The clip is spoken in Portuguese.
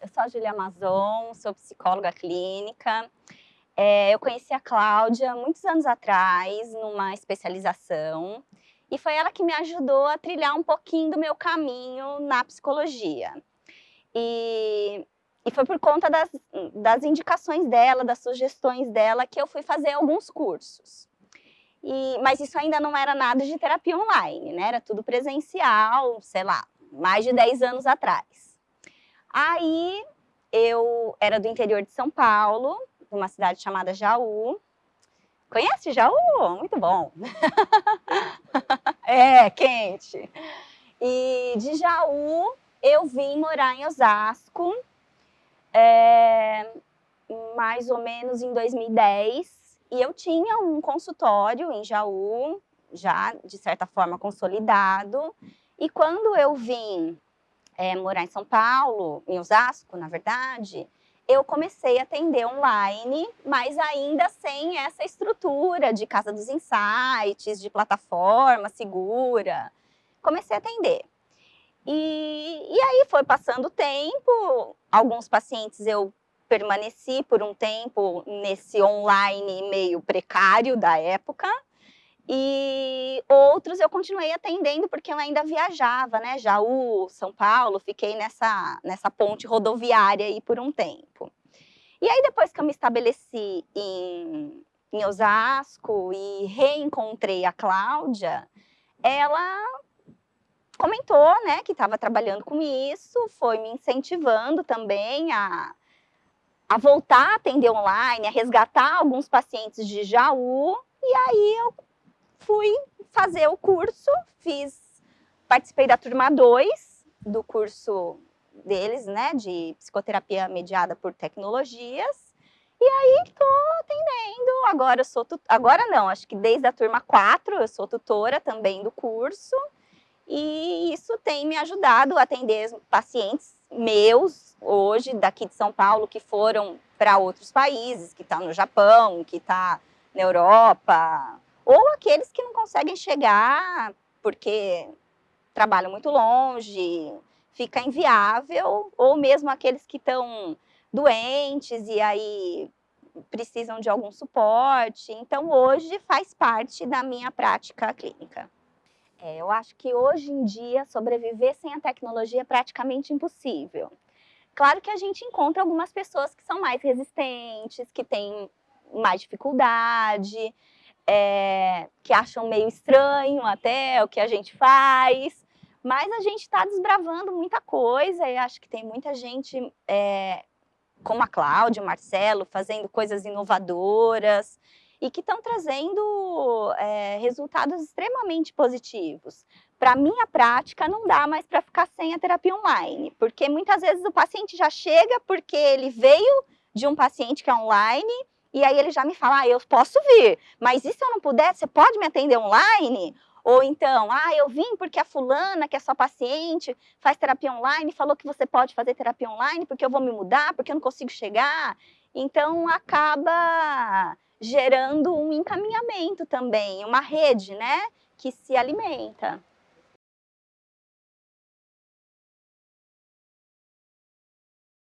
eu sou a Julia Amazon, sou psicóloga clínica. É, eu conheci a Cláudia muitos anos atrás, numa especialização, e foi ela que me ajudou a trilhar um pouquinho do meu caminho na psicologia. E, e foi por conta das, das indicações dela, das sugestões dela, que eu fui fazer alguns cursos. E, mas isso ainda não era nada de terapia online, né? Era tudo presencial, sei lá, mais de 10 anos atrás. Aí eu era do interior de São Paulo, numa cidade chamada Jaú. Conhece Jaú? Muito bom. é, quente. E de Jaú eu vim morar em Osasco, é, mais ou menos em 2010. E eu tinha um consultório em Jaú, já de certa forma consolidado. E quando eu vim é, morar em São Paulo, em Osasco, na verdade, eu comecei a atender online, mas ainda sem essa estrutura de casa dos insights, de plataforma segura. Comecei a atender. E, e aí foi passando o tempo, alguns pacientes eu permaneci por um tempo nesse online meio precário da época, e outros eu continuei atendendo porque eu ainda viajava, né? Jaú, São Paulo, fiquei nessa, nessa ponte rodoviária aí por um tempo. E aí depois que eu me estabeleci em, em Osasco e reencontrei a Cláudia, ela comentou, né, que estava trabalhando com isso, foi me incentivando também a, a voltar a atender online, a resgatar alguns pacientes de Jaú, e aí eu fui fazer o curso, fiz, participei da turma 2 do curso deles, né, de psicoterapia mediada por tecnologias, e aí estou atendendo, agora eu sou, agora não, acho que desde a turma 4 eu sou tutora também do curso, e isso tem me ajudado a atender pacientes meus, hoje, daqui de São Paulo, que foram para outros países, que estão tá no Japão, que está na Europa, ou aqueles que não conseguem chegar porque trabalham muito longe, fica inviável, ou mesmo aqueles que estão doentes e aí precisam de algum suporte. Então, hoje faz parte da minha prática clínica. É, eu acho que hoje em dia sobreviver sem a tecnologia é praticamente impossível. Claro que a gente encontra algumas pessoas que são mais resistentes, que têm mais dificuldade, é, que acham meio estranho até o que a gente faz, mas a gente está desbravando muita coisa e acho que tem muita gente, é, como a Cláudia, o Marcelo, fazendo coisas inovadoras e que estão trazendo é, resultados extremamente positivos. Para minha prática, não dá mais para ficar sem a terapia online, porque muitas vezes o paciente já chega porque ele veio de um paciente que é online e aí ele já me fala, ah, eu posso vir, mas e se eu não puder, você pode me atender online? Ou então, ah, eu vim porque a fulana, que é sua paciente, faz terapia online, falou que você pode fazer terapia online porque eu vou me mudar, porque eu não consigo chegar. Então, acaba gerando um encaminhamento também, uma rede, né, que se alimenta.